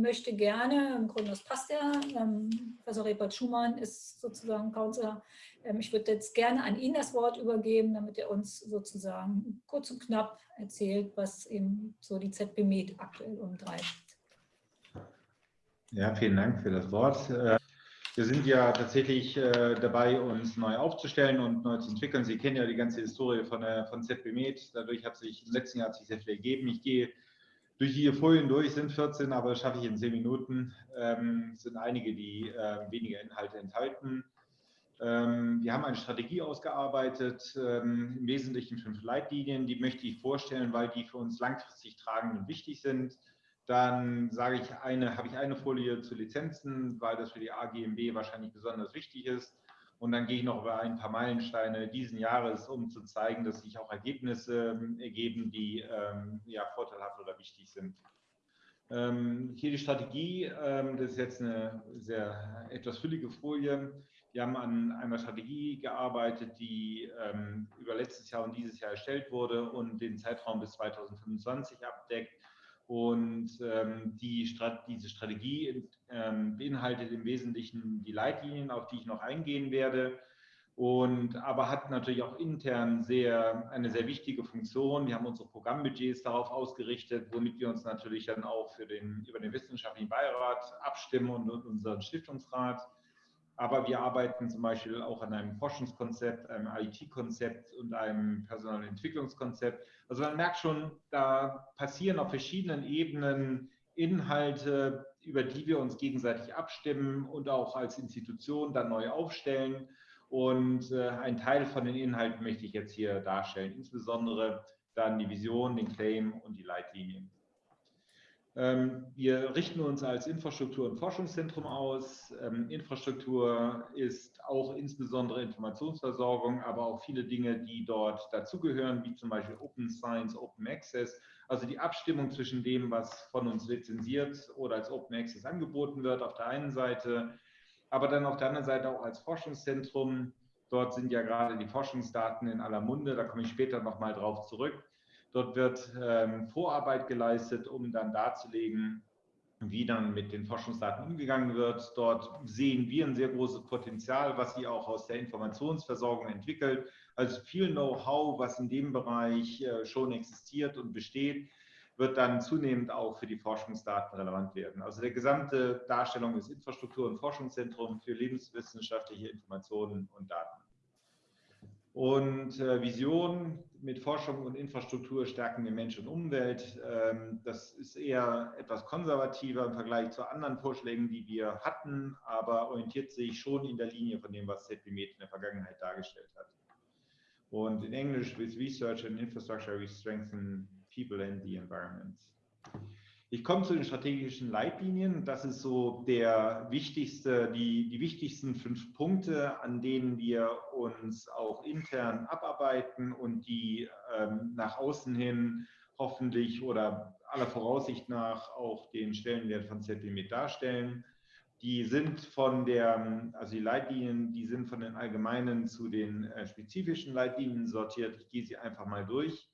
möchte gerne, im Grunde das passt ja, ähm, Professor Rebert Schumann ist sozusagen Counselor. Ähm, ich würde jetzt gerne an ihn das Wort übergeben, damit er uns sozusagen kurz und knapp erzählt, was eben so die ZB Med aktuell umtreibt. Ja, vielen Dank für das Wort. Äh, wir sind ja tatsächlich äh, dabei, uns neu aufzustellen und neu zu entwickeln. Sie kennen ja die ganze Historie von, von ZB Med. Dadurch hat sich im letzten Jahr sich sehr viel ergeben. Ich gehe durch die Folien durch, sind 14, aber das schaffe ich in 10 Minuten. Ähm, es sind einige, die äh, weniger Inhalte enthalten. Ähm, wir haben eine Strategie ausgearbeitet, ähm, im Wesentlichen fünf Leitlinien. Die möchte ich vorstellen, weil die für uns langfristig tragend und wichtig sind. Dann sage ich eine, habe ich eine Folie zu Lizenzen, weil das für die AGMB wahrscheinlich besonders wichtig ist. Und dann gehe ich noch über ein paar Meilensteine diesen Jahres, um zu zeigen, dass sich auch Ergebnisse ähm, ergeben, die ähm, ja, vorteilhaft oder wichtig sind. Ähm, hier die Strategie, das ist jetzt eine sehr etwas füllige Folie. Wir haben an einer Strategie gearbeitet, die ähm, über letztes Jahr und dieses Jahr erstellt wurde und den Zeitraum bis 2025 abdeckt. Und ähm, die Strat diese Strategie ähm, beinhaltet im Wesentlichen die Leitlinien, auf die ich noch eingehen werde. Und aber hat natürlich auch intern sehr, eine sehr wichtige Funktion. Wir haben unsere Programmbudgets darauf ausgerichtet, womit wir uns natürlich dann auch für den, über den wissenschaftlichen Beirat abstimmen und, und unseren Stiftungsrat. Aber wir arbeiten zum Beispiel auch an einem Forschungskonzept, einem IT-Konzept und einem Personalentwicklungskonzept. Also man merkt schon, da passieren auf verschiedenen Ebenen Inhalte, über die wir uns gegenseitig abstimmen und auch als Institution dann neu aufstellen. Und äh, ein Teil von den Inhalten möchte ich jetzt hier darstellen, insbesondere dann die Vision, den Claim und die Leitlinien. Ähm, wir richten uns als Infrastruktur- und Forschungszentrum aus. Ähm, Infrastruktur ist auch insbesondere Informationsversorgung, aber auch viele Dinge, die dort dazugehören, wie zum Beispiel Open Science, Open Access, also die Abstimmung zwischen dem, was von uns lizenziert oder als Open Access angeboten wird, auf der einen Seite, aber dann auf der anderen Seite auch als Forschungszentrum. Dort sind ja gerade die Forschungsdaten in aller Munde, da komme ich später nochmal drauf zurück. Dort wird ähm, Vorarbeit geleistet, um dann darzulegen, wie dann mit den Forschungsdaten umgegangen wird. Dort sehen wir ein sehr großes Potenzial, was sie auch aus der Informationsversorgung entwickelt. Also viel Know-how, was in dem Bereich äh, schon existiert und besteht, wird dann zunehmend auch für die Forschungsdaten relevant werden. Also der gesamte Darstellung des Infrastruktur- und Forschungszentrums für lebenswissenschaftliche Informationen und Daten. Und äh, Vision mit Forschung und Infrastruktur stärken wir Mensch und Umwelt. Ähm, das ist eher etwas konservativer im Vergleich zu anderen Vorschlägen, die wir hatten, aber orientiert sich schon in der Linie von dem, was ZBMed in der Vergangenheit dargestellt hat. Und in Englisch, with research and infrastructure, we strengthen people and the environment. Ich komme zu den strategischen Leitlinien. Das ist so der wichtigste, die, die wichtigsten fünf Punkte, an denen wir uns auch intern abarbeiten und die ähm, nach außen hin hoffentlich oder aller Voraussicht nach auch den Stellenwert von ZB mit darstellen. Die sind von der, also die Leitlinien, die sind von den allgemeinen zu den äh, spezifischen Leitlinien sortiert. Ich gehe sie einfach mal durch.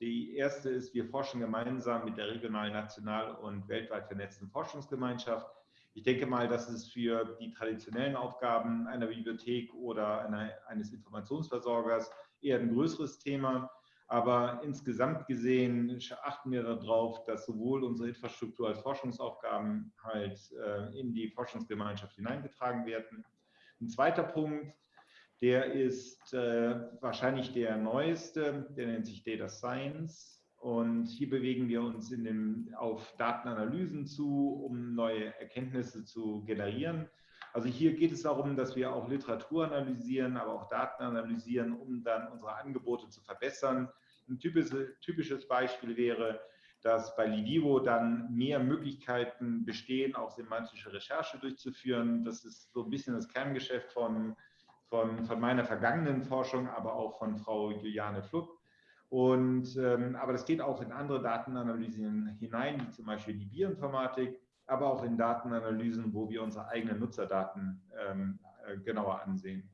Die erste ist, wir forschen gemeinsam mit der regional, national und weltweit vernetzten Forschungsgemeinschaft. Ich denke mal, das ist für die traditionellen Aufgaben einer Bibliothek oder einer, eines Informationsversorgers eher ein größeres Thema. Aber insgesamt gesehen achten wir darauf, dass sowohl unsere Infrastruktur als Forschungsaufgaben halt äh, in die Forschungsgemeinschaft hineingetragen werden. Ein zweiter Punkt, der ist äh, wahrscheinlich der neueste, der nennt sich Data Science. Und hier bewegen wir uns in dem, auf Datenanalysen zu, um neue Erkenntnisse zu generieren. Also hier geht es darum, dass wir auch Literatur analysieren, aber auch Daten analysieren, um dann unsere Angebote zu verbessern. Ein typisches, typisches Beispiel wäre, dass bei Lidivo dann mehr Möglichkeiten bestehen, auch semantische Recherche durchzuführen. Das ist so ein bisschen das Kerngeschäft von von, von meiner vergangenen Forschung, aber auch von Frau Juliane Fluck. Und, ähm, aber das geht auch in andere Datenanalysen hinein, wie zum Beispiel die Bioinformatik, aber auch in Datenanalysen, wo wir unsere eigenen Nutzerdaten ähm, äh, genauer ansehen.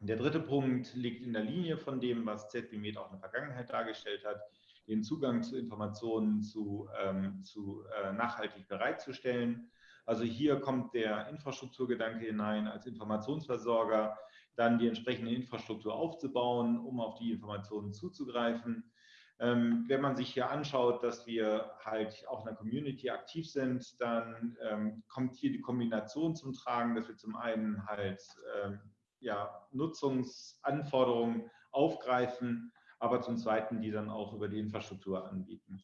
Der dritte Punkt liegt in der Linie von dem, was ZBMed auch in der Vergangenheit dargestellt hat. den Zugang zu Informationen zu, ähm, zu äh, nachhaltig bereitzustellen. Also hier kommt der Infrastrukturgedanke hinein als Informationsversorger, dann die entsprechende Infrastruktur aufzubauen, um auf die Informationen zuzugreifen. Ähm, wenn man sich hier anschaut, dass wir halt auch in der Community aktiv sind, dann ähm, kommt hier die Kombination zum Tragen, dass wir zum einen halt ähm, ja, Nutzungsanforderungen aufgreifen, aber zum Zweiten die dann auch über die Infrastruktur anbieten.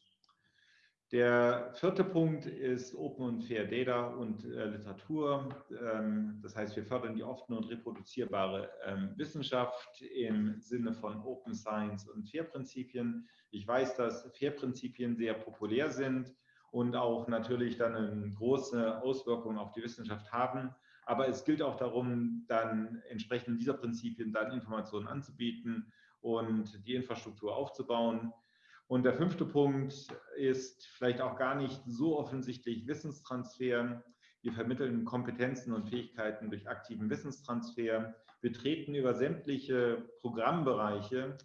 Der vierte Punkt ist Open und Fair Data und äh, Literatur. Ähm, das heißt, wir fördern die offene und reproduzierbare ähm, Wissenschaft im Sinne von Open Science und Fair-Prinzipien. Ich weiß, dass Fair-Prinzipien sehr populär sind und auch natürlich dann eine große Auswirkung auf die Wissenschaft haben. Aber es gilt auch darum, dann entsprechend dieser Prinzipien dann Informationen anzubieten und die Infrastruktur aufzubauen. Und der fünfte Punkt ist vielleicht auch gar nicht so offensichtlich Wissenstransfer. Wir vermitteln Kompetenzen und Fähigkeiten durch aktiven Wissenstransfer. Wir treten über sämtliche Programmbereiche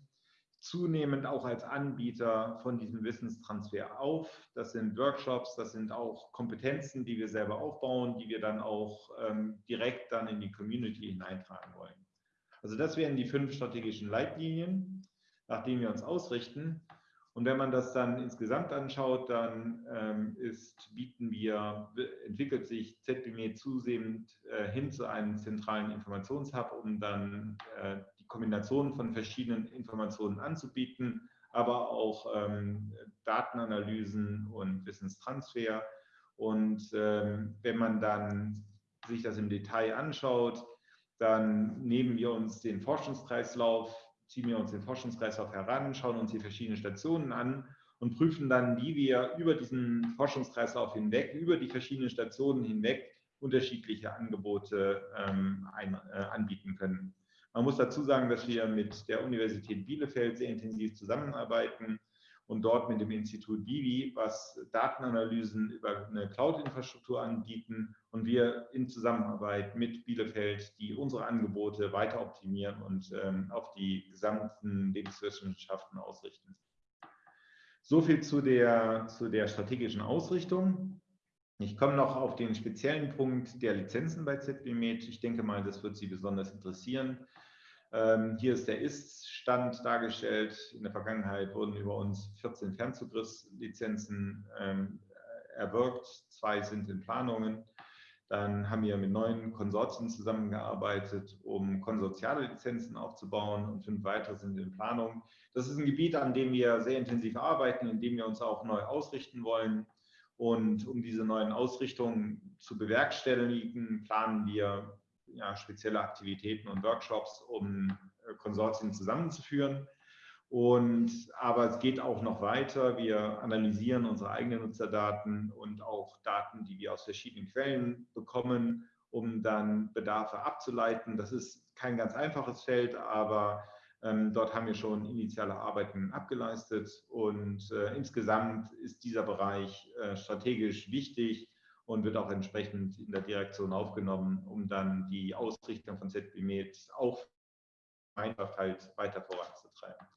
zunehmend auch als Anbieter von diesem Wissenstransfer auf. Das sind Workshops, das sind auch Kompetenzen, die wir selber aufbauen, die wir dann auch ähm, direkt dann in die Community hineintragen wollen. Also das wären die fünf strategischen Leitlinien, nach denen wir uns ausrichten. Und wenn man das dann insgesamt anschaut, dann ähm, ist, bieten wir, entwickelt sich ZBME zusehend äh, hin zu einem zentralen Informationshub, um dann äh, die Kombination von verschiedenen Informationen anzubieten, aber auch ähm, Datenanalysen und Wissenstransfer. Und ähm, wenn man dann sich das im Detail anschaut, dann nehmen wir uns den Forschungskreislauf ziehen wir uns den Forschungskreislauf heran, schauen uns die verschiedenen Stationen an und prüfen dann, wie wir über diesen Forschungskreislauf hinweg, über die verschiedenen Stationen hinweg unterschiedliche Angebote ähm, ein, äh, anbieten können. Man muss dazu sagen, dass wir mit der Universität Bielefeld sehr intensiv zusammenarbeiten und dort mit dem Institut Vivi, was Datenanalysen über eine Cloud-Infrastruktur anbieten und wir in Zusammenarbeit mit Bielefeld, die unsere Angebote weiter optimieren und ähm, auf die gesamten Lebenswissenschaften ausrichten. So viel zu der, zu der strategischen Ausrichtung. Ich komme noch auf den speziellen Punkt der Lizenzen bei ZBMed. Ich denke mal, das wird Sie besonders interessieren. Ähm, hier ist der Ist-Stand dargestellt. In der Vergangenheit wurden über uns 14 Fernzugriffslizenzen ähm, erwirkt. Zwei sind in Planungen. Dann haben wir mit neun Konsortien zusammengearbeitet, um konsortiale Lizenzen aufzubauen und fünf weitere sind in Planung. Das ist ein Gebiet, an dem wir sehr intensiv arbeiten, in dem wir uns auch neu ausrichten wollen. Und um diese neuen Ausrichtungen zu bewerkstelligen, planen wir ja, spezielle Aktivitäten und Workshops, um äh, Konsortien zusammenzuführen. Und, aber es geht auch noch weiter. Wir analysieren unsere eigenen Nutzerdaten und auch Daten, die wir aus verschiedenen Quellen bekommen, um dann Bedarfe abzuleiten. Das ist kein ganz einfaches Feld, aber ähm, dort haben wir schon initiale Arbeiten abgeleistet. Und äh, insgesamt ist dieser Bereich äh, strategisch wichtig und wird auch entsprechend in der Direktion aufgenommen, um dann die Ausrichtung von ZBMed auch einfach halt weiter voranzutreiben.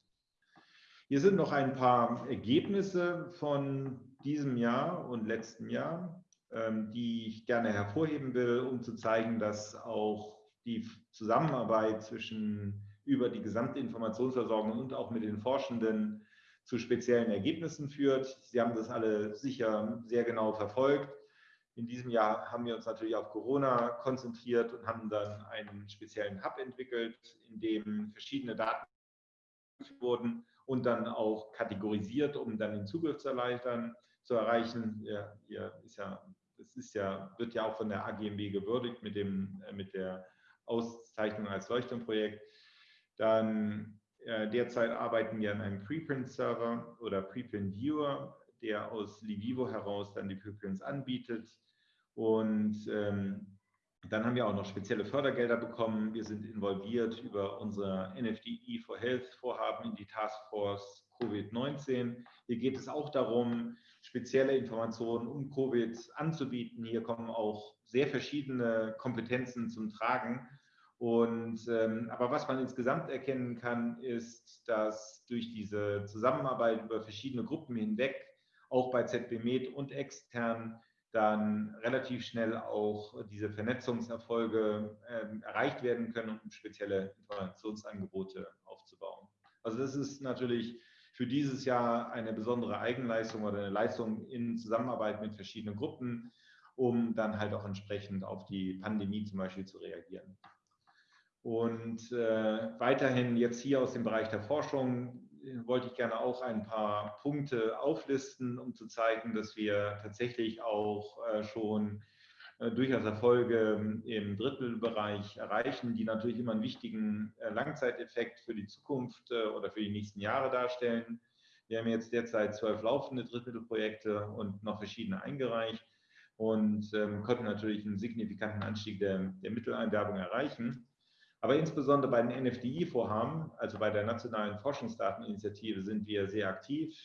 Hier sind noch ein paar Ergebnisse von diesem Jahr und letzten Jahr, ähm, die ich gerne hervorheben will, um zu zeigen, dass auch die Zusammenarbeit zwischen über die gesamte Informationsversorgung und auch mit den Forschenden zu speziellen Ergebnissen führt. Sie haben das alle sicher sehr genau verfolgt. In diesem Jahr haben wir uns natürlich auf Corona konzentriert und haben dann einen speziellen Hub entwickelt, in dem verschiedene Daten wurden und dann auch kategorisiert, um dann den Zugriff zu erleichtern, zu erreichen. Ja, hier ist ja, das ist ja, wird ja auch von der AGMB gewürdigt mit, dem, äh, mit der Auszeichnung als Leuchtturmprojekt. Dann äh, derzeit arbeiten wir an einem Preprint-Server oder Preprint-Viewer, der aus Livivo heraus dann die Preprints anbietet. Und ähm, dann haben wir auch noch spezielle Fördergelder bekommen. Wir sind involviert über unser NFDE for Health Vorhaben in die Taskforce Covid-19. Hier geht es auch darum, spezielle Informationen um Covid anzubieten. Hier kommen auch sehr verschiedene Kompetenzen zum Tragen. Und, ähm, aber was man insgesamt erkennen kann, ist, dass durch diese Zusammenarbeit über verschiedene Gruppen hinweg, auch bei ZB Med und extern, dann relativ schnell auch diese Vernetzungserfolge äh, erreicht werden können, um spezielle Informationsangebote aufzubauen. Also das ist natürlich für dieses Jahr eine besondere Eigenleistung oder eine Leistung in Zusammenarbeit mit verschiedenen Gruppen, um dann halt auch entsprechend auf die Pandemie zum Beispiel zu reagieren. Und äh, weiterhin jetzt hier aus dem Bereich der Forschung wollte ich gerne auch ein paar Punkte auflisten, um zu zeigen, dass wir tatsächlich auch äh, schon äh, durchaus Erfolge im Drittelbereich erreichen, die natürlich immer einen wichtigen äh, Langzeiteffekt für die Zukunft oder für die nächsten Jahre darstellen. Wir haben jetzt derzeit zwölf laufende Drittelprojekte und noch verschiedene eingereicht und ähm, konnten natürlich einen signifikanten Anstieg der, der Mitteleinwerbung erreichen. Aber insbesondere bei den NFDI-Vorhaben, also bei der Nationalen Forschungsdateninitiative, sind wir sehr aktiv.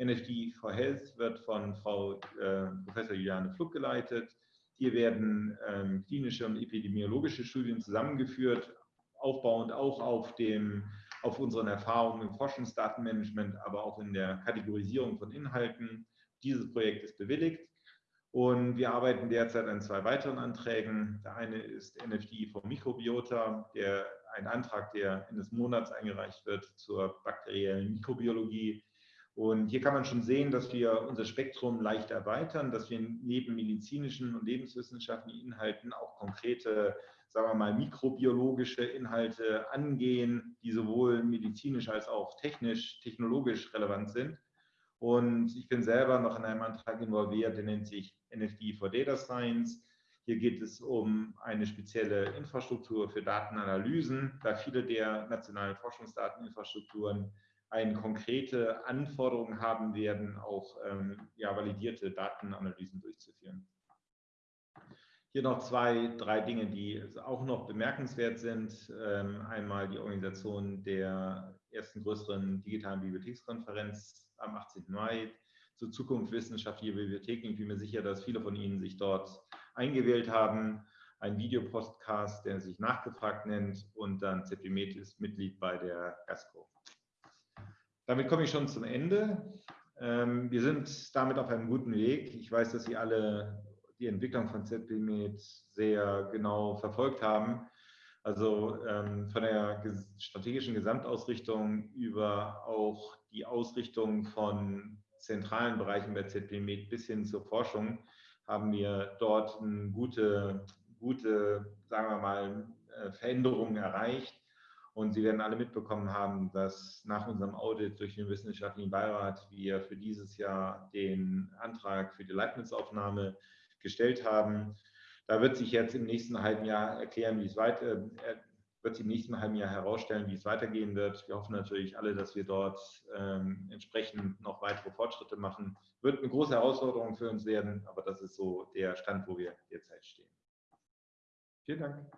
NFDI for Health wird von Frau äh, Professor Juliane Fluck geleitet. Hier werden ähm, klinische und epidemiologische Studien zusammengeführt, aufbauend auch auf, dem, auf unseren Erfahrungen im Forschungsdatenmanagement, aber auch in der Kategorisierung von Inhalten. Dieses Projekt ist bewilligt. Und wir arbeiten derzeit an zwei weiteren Anträgen. Der eine ist NFDI vom Mikrobiota, der ein Antrag, der Ende des Monats eingereicht wird zur bakteriellen Mikrobiologie. Und hier kann man schon sehen, dass wir unser Spektrum leicht erweitern, dass wir neben medizinischen und lebenswissenschaftlichen Inhalten auch konkrete, sagen wir mal, mikrobiologische Inhalte angehen, die sowohl medizinisch als auch technisch, technologisch relevant sind. Und ich bin selber noch in einem Antrag involviert, der nennt sich NFD for Data Science. Hier geht es um eine spezielle Infrastruktur für Datenanalysen, da viele der nationalen Forschungsdateninfrastrukturen eine konkrete Anforderung haben werden, auch ähm, ja, validierte Datenanalysen durchzuführen. Hier noch zwei, drei Dinge, die auch noch bemerkenswert sind. Ähm, einmal die Organisation der ersten größeren digitalen Bibliothekskonferenz am 18. Mai zur Zukunft wissenschaftlicher Bibliotheken. Ich bin mir sicher, dass viele von Ihnen sich dort eingewählt haben. Ein Videopostcast, der sich nachgefragt nennt und dann ZBMed ist Mitglied bei der GASCO. Damit komme ich schon zum Ende. Ähm, wir sind damit auf einem guten Weg. Ich weiß, dass Sie alle die Entwicklung von ZBMed sehr genau verfolgt haben. Also ähm, von der strategischen Gesamtausrichtung über auch die Ausrichtung von zentralen Bereichen bei ZB Med bis hin zur Forschung haben wir dort gute, gute sagen wir mal, äh, Veränderungen erreicht. Und Sie werden alle mitbekommen haben, dass nach unserem Audit durch den Wissenschaftlichen Beirat wir für dieses Jahr den Antrag für die Leibniz-Aufnahme gestellt haben. Da wird sich jetzt im nächsten halben Jahr erklären, wie es weiter, äh, wird sich im nächsten halben Jahr herausstellen, wie es weitergehen wird. Wir hoffen natürlich alle, dass wir dort ähm, entsprechend noch weitere Fortschritte machen. Wird eine große Herausforderung für uns werden, aber das ist so der Stand, wo wir derzeit stehen. Vielen Dank.